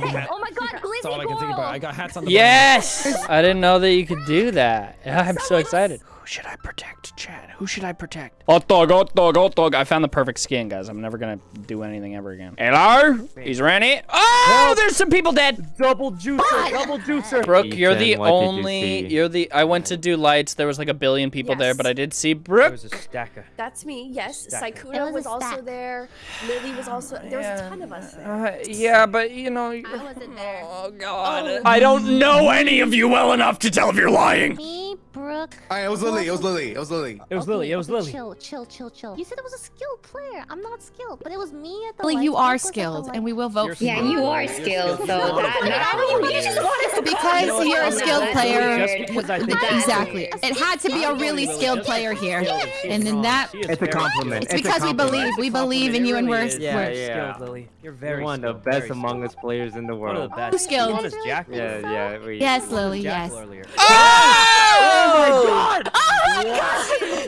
Oh my god, That's all I can think about. I got hats on the Yes! I didn't know that you could do that. I'm so excited. Who should I protect, Chad? Who should I protect? Hot dog, hot dog, hot dog. I found the perfect skin, guys. I'm never gonna do anything ever again. Hello? He's Rennie. Oh, there's some people dead. Double juicer, double juicer. Brooke, you're the Ethan, you only. You're the. I went to do lights. There was like a billion people there, but I did see There Brooke. was a stacker. That's me, yes. Stack. Sykkuno was was, also there. Lily was also there was a ton of us there. Uh, yeah, but you know. I wasn't there. Oh God. I don't know any of you well enough to tell if you're lying. Me, Brooke. Alright, it was Lily. It was Lily. It was Lily. It was Okay, Lily. It was okay, Lily. Chill, chill, chill, chill. You said it was a skilled player. I'm not skilled, but it was me at the. Lily, lights. you are was at the skilled, and we will vote You're for you. Yeah, you are skilled, so that you, you just want us to Because you're a skilled player. weird. Just because I Th- think That's Exactly. It had to be a really skilled player here. And then that, It's a compliment. it's because we believe. We believe in you and we're, Yeah, yeah. skilled, Lily. You're You're very one of the best among skilled. us players in the One of world. the best. skilled. One is Yeah, yeah. Yes, Lily, yes. Oh!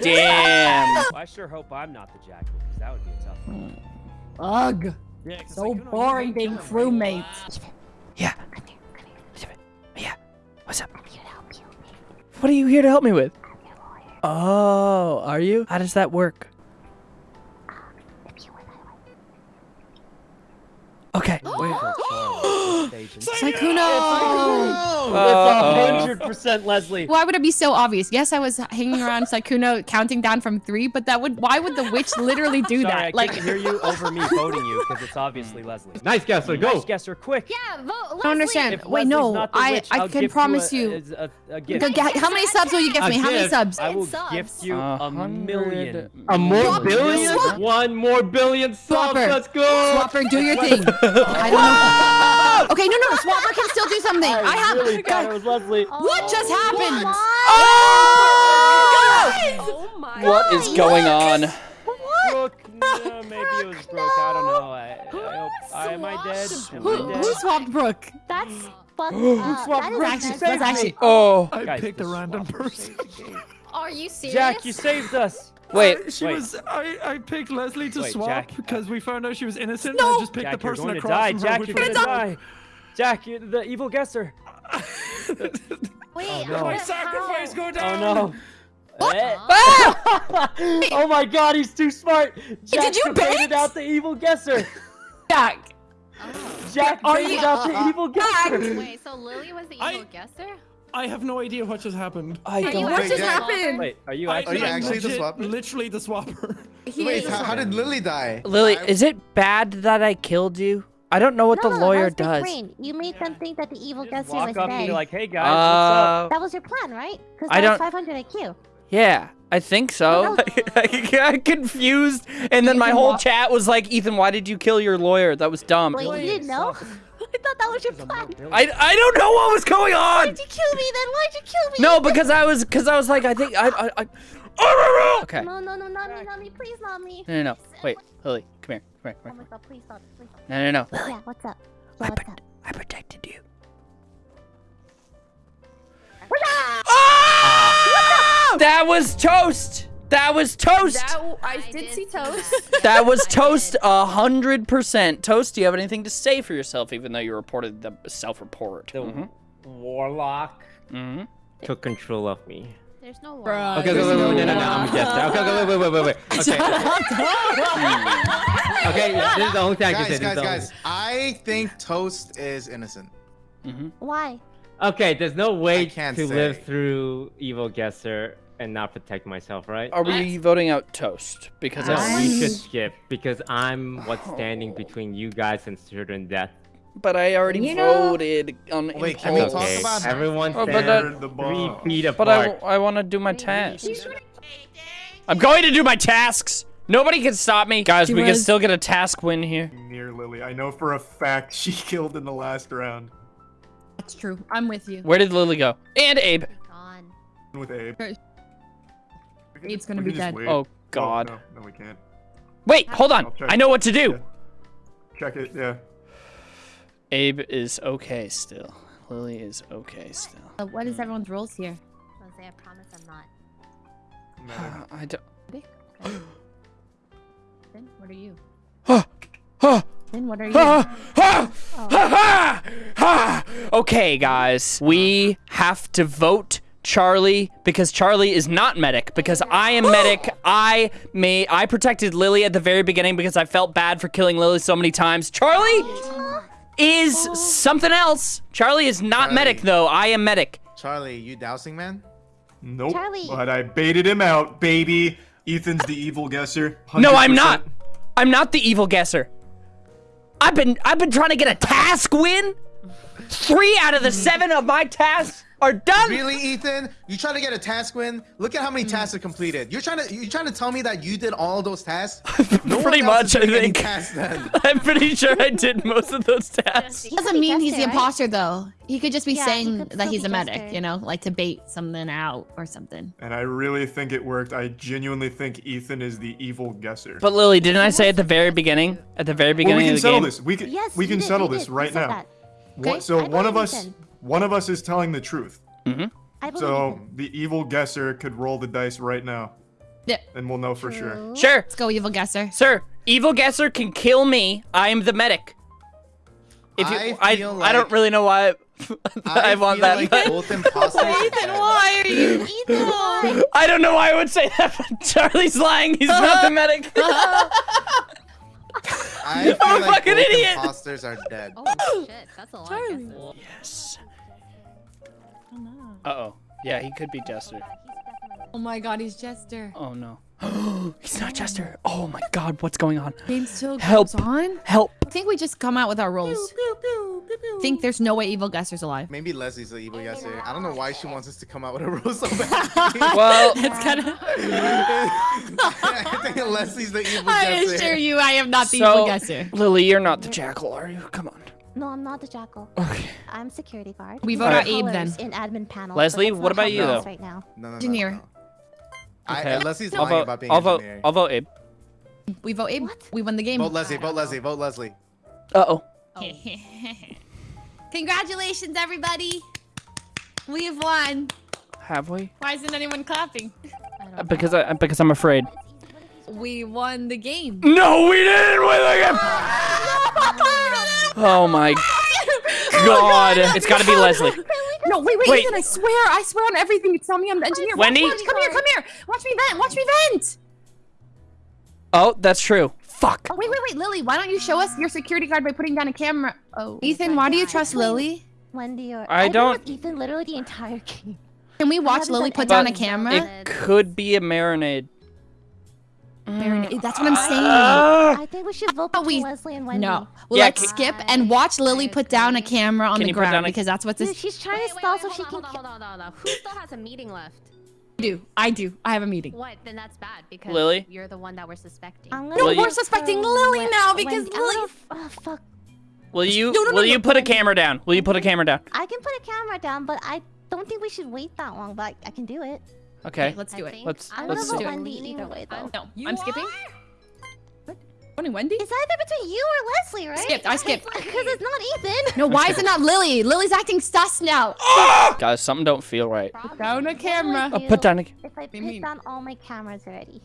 Damn. Well, I sure hope I'm not the jackal, because that would be a tough one. Ugh. Yeah, 'cause So Sykkuno, you boring hate being killing crewmates. Yeah. Yeah. What's up? What are you here to help me with? Oh, are you? How does that work? Okay. Wait. Sykkuno! Uh-oh. hundred percent Leslie. Why would it be so obvious? Yes, I was hanging around Sykkuno counting down from three, but that would why would the witch literally do Sorry, that? I Like couldn't hear you over me voting you because it's obviously hmm. Leslie. Nice guesser, go. Nice guesser, quick. Yeah, vote. Leslie. I don't understand. If Wait, Leslie's no, not the I witch, I can promise you. you. A, a, a gift. Go how many subs will you give me? How many subs? I will subs. gift you A a million. A more Swap- billion? One more billion subs. Swapper. Let's go. Swapper, do your thing. I don't know. Okay, no, no, Swapper can still do something. I have. really thought it was Leslie. What just oh happened? Oh! oh my What is going on? Brooke, no, maybe it was Brooke. I don't know. I, I hope. I, am I dead? Am Who, I dead? who swapped Brooke? That's fucked up. swapped That is Brooke? Actually, that's actually. Oh. I Guys, picked the a random person. saved the. Are you serious? Jack, you saved us. Wait. She Wait. was. I, I picked Leslie to Wait, swap Jack. because we found out she was innocent. No. and I just picked Jack, the you're person going to across die. from her, Jack, you're going to die. Jack, you're the evil guesser. Wait, Oh, no. My how? sacrifice go Oh down. no. Eh. Ah! oh my god, he's too smart. Jack Did you baited bait? out the evil guesser. Jack. Jack Are baited you- out the evil guesser. Wait, so Lily was the I- evil guesser? I have no idea what just happened. I Are you don't. Wait, actually Jack- happened? Wait, are you actually? Are you I'm actually the legit- swapper? Literally the swapper. He Wait, how, how did Lily die? Lily, I- is it bad that I killed you? I don't know what no, the no, that lawyer was big does. brain. You made them think that the evil Just guesser walk was up and be dead. like, hey guys, what's up? Uh, that was your plan, right? Because I that was don't- 500 IQ. yeah, I think so. I got confused, and then my whole walk- chat was like, "Ethan, why did you kill your lawyer? That was dumb." Wait, you didn't know? I thought that was your plan. I, I don't know what was going on. Why'd you kill me then? Why'd you kill me? No, because I was because I was like I think I I. I okay. No, no, no, not me, not me. Please, not me. No, no, no. Wait, Lily, come here, come here, Oh come my here. god, please stop. Please stop. No, no, no. Yeah, what's up? I, Yeah, what's up? I protected you. Ah! That was toast. That was toast. That, I did see toast. That was toast a hundred percent. Toast, do you have anything to say for yourself, even though you reported the self-report? The Mm-hmm. warlock. Mm-hmm. Took control of me. There's no one. Bruh, Okay, there's wait, wait, wait, no, no, no, way. I'm a guesser. Okay, okay, wait, wait, wait, wait, wait. Okay, okay, this is the only thing I can say. Guys, guys, guys. I think Toast is innocent. Mm-hmm. Why? Only- Okay, there's no way I can't to live through evil guesser and not protect myself, right? Are we voting out toast? Because No, I, we should skip because I'm what's oh. standing between you guys and certain death. but I already You know- voted on Wait, can we impulse. talk Okay, about- everyone Oh, but stand that- three feet But I. I want to do my task. I'm going to do my tasks. Nobody can stop me, guys. She we can still get a task win here. Near Lily. I know for a fact she killed in the last round That's true. I'm with you. Where did Lily go? And Abe. Gone. with Abe. Okay. Abe's gonna be dead. wait. Oh Oh, God. no, no, we can't. Wait, hold on. I'll check. I know what to do. Yeah. Check it, yeah. Abe is okay still. Lily is okay still. Uh, what is everyone's roles here? Jose, I promise I'm not. Medic. I don't. Okay. Then what are you? Oh, oh, what are you? Ha, ha, oh. ha, ha, ha. Okay, guys, we have to vote Charlie because Charlie is not medic. Because I am medic, I may I protected Lily at the very beginning because I felt bad for killing Lily so many times. Charlie is oh. something else. Charlie is not Charlie. medic though. I am medic. Charlie, you dousing man? Nope. Charlie. But I baited him out, baby. Ethan's the evil guesser. No, I'm not. I'm not the evil guesser. I've been I've been trying to get a task win. Three out of the seven of my tasks are done. Really, Ethan? You trying to get a task win? Look at how many hmm. tasks are completed. You're trying to you trying to tell me that you did all those tasks? No Pretty much, I think. I'm pretty sure I did most of those tasks. He Doesn't mean he's the imposter though. He could just be Yeah, saying could that he's a medic, Jester. you know, like to bait something out or something. And I really think it worked. I genuinely think Ethan is the evil guesser. But Lily, didn't I say at the very beginning? At the very beginning well, beginning we can of the settle game? this. We can Yes, we can did, settle this right now. that. What, Okay. so I one of us Ethan. One of us is telling the truth. Mm-hmm. I believe So Ethan. the evil guesser could roll the dice right now, Yeah. and we'll know for sure. True. Sure, Let's go, evil guesser. sir. Evil guesser can kill me. I am the medic. If you, I I, feel I, don't really know why I, want that. Like but- both imposters are. Why are you? Ethan, why? I don't know why I would say that. But Charlie's lying. He's not the medic. I feel I'm a like fucking both idiot. imposters are dead. Oh shit, that's a lot. of guesses. Yes. Uh oh. Yeah, he could be Jester. Oh my god, he's Jester. Oh no. He's not Jester. Oh my god, what's going on? Game still Help. goes on. Help. I think we just come out with our roles. think there's no way evil guesser's alive. Maybe Leslie's the evil guesser. I don't know why she wants us to come out with a rule so bad. Well, It's kind of. I think Leslie's the evil I guesser. assure you, I am not the so evil guesser. Lily, you're not the jackal, are you? Come on. No, I'm not the jackal. Okay. I'm security guard. We vote are out Abe then. In admin panel. Leslie, but what about you, it though? is Right now. No, no, no, Engineer. no. I, Okay. uh, Leslie's I'll lying vote. about being I'll vote. engineer. I'll vote Abe. We vote Abe. What? We won the game. Vote Leslie. Vote Leslie. Vote Leslie. Uh oh. Congratulations, everybody. We have won. Have we? Why isn't anyone clapping? Uh, Because I because I'm afraid. We won the game. No, we didn't win the game. Oh, oh my god! It's got to be Leslie. No, wait, wait, Wait. Ethan, I swear, I swear on everything. You tell me I'm the engineer. Wendy? watch, come here, come here. Watch me vent, watch me vent. Oh, that's true. Fuck. Oh, wait, wait, wait, Lily, why don't you show us your security guard by putting down a camera? Oh. Ethan, why do you trust Lily? Wendy or I I've don't- Ethan literally the entire game. Can we watch Lily put down a camera? It could be a marinade. Marinade- That's what I'm saying. Ah! I think we should vote for between we- Leslie and Wendy. No. Well, Yeah, let's can- skip and watch Lily put down a camera on Can the you put down ground a- because that's what Dude, this she's trying Wait, to wait, stall wait, so she on, can. hold on, hold on, hold on. Who still has a meeting left? I do. I do. I have a meeting. What? Then that's bad because Lily? you're the one that we're suspecting. I'm No, gonna we're suspecting Lily Wen- now because Wendy. I'm Lily. oh, fuck. Will you No, no, no, will you no, put a camera down? Will you put a camera down? I can put a camera down, but I don't think we should wait that long. But I, I can do it. Okay. let's do I it. think Let's- I'm let's gonna do vote it. Wendy either way, though. No, You I'm skipping. are? Voting Wendy? It's either between you or Leslie, right? Skipped, I skipped. Because it's not Ethan. No, why is it not Lily? Lily's acting sus now. Ah! Guys, something don't feel right. Put down a camera. Oh, put down a If I put down all my cameras already.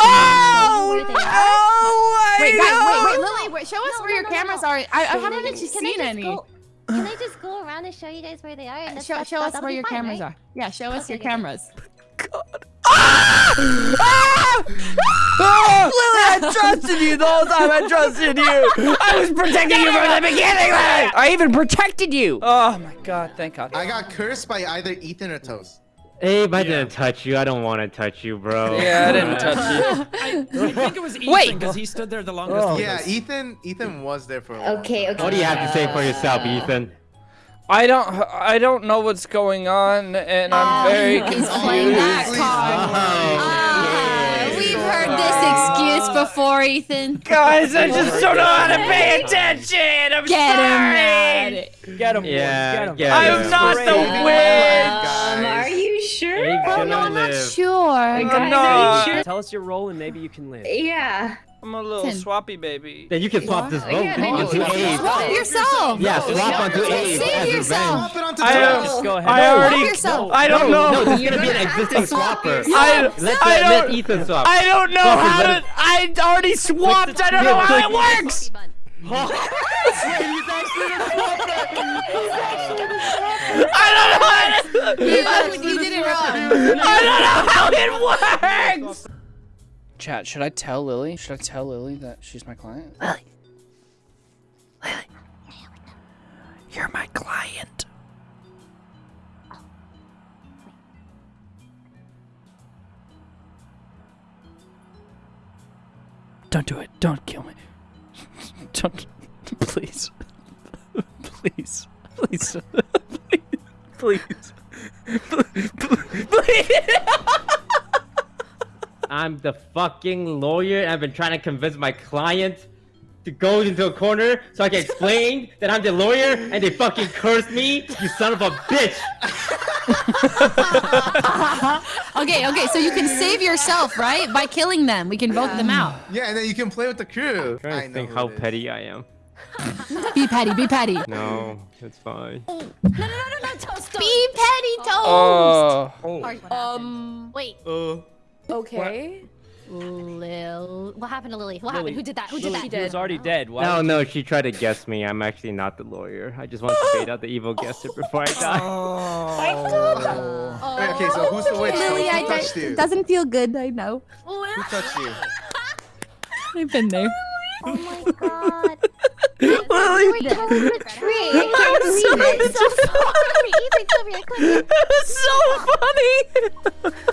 Oh! Where they? Oh! Wait, guys, wait, wait, Lily, wait, show us No, where no, your no, no, cameras no. are. I, I haven't I actually just- can I seen any. Go, can I just go around and show you guys where they are? And that's, Show, show us where your fine, cameras right? are. Yeah, show us Okay, your okay. cameras. Ah! Ah! Lily, I trusted you the whole time. I trusted you. I was protecting you from the beginning. Lily. I even protected you. Oh my god! Thank God. I got cursed by either Ethan or Toast. Abe, I didn't touch you. I don't want to touch you, bro. Yeah, I didn't touch you. I, I think it was Ethan because he stood there the longest. with Yeah. Ethan. Ethan was there for a while. Okay, okay. What do you have to say for yourself, Ethan? I don't. I don't know what's going on, and I'm very He's playing that confused. card. Ah, we've heard this excuse before, Ethan. Guys, I just don't know how to pay attention. I'm Get him sorry. at it. Get him, boys. Yeah, Get him. get I'm him. not the Um, witch. guys. you sure? Abe's Oh, no, I'm not live. sure. I'm not. Tell us your role and maybe you can live. Yeah. I'm a little Listen. swappy baby. Then you can swap this vote Yeah, onto you Abe. Swap yourself. Yeah, swap onto Abe Save as yourself. revenge. Swap it onto I Toast. Just go ahead. I Swap already. yourself. I don't no, know. No, this is gonna be an existing swapper. I, Let, I let, let don't. Ethan swap. I don't know Swap it, how to. I already swapped. I don't know how it works. I don't know how to, You, you did it wrong. I don't know how it works. Chat, should I tell Lily? Should I tell Lily that she's my client? Lily. Lily. You're my client. Don't do it. Don't kill me. Don't. Please. Please. Please. Please. Please. Please. I'm the fucking lawyer and I've been trying to convince my client to go into a corner so I can explain that I'm the lawyer and they fucking curse me, you son of a bitch! Okay, okay, so you can save yourself, right? By killing them. We can vote them out. Yeah, and then you can play with the crew. trying I to know think who how petty I am. Be petty, be petty. No, it's fine. No, no, no, no, no, toast, toast. Be petty, toast. Oh. Um. Wait, Uh, Okay. Lil. What happened to Lily? What Lily. happened? Who did that? Who did Lily, that? he was already dead. Why No, would no, she tried to guess me. I'm actually not the lawyer. I just want to fade out the evil guesser before I die. Oh. Wait, okay, so who's the witch? Lily, who I touched you? doesn't feel good. I know. Who touched you? I've been there. Oh my god. Lily. Wait, tell the tree. I can't believe it. so Ethan, come here. Ethan, come here. Come here. so funny.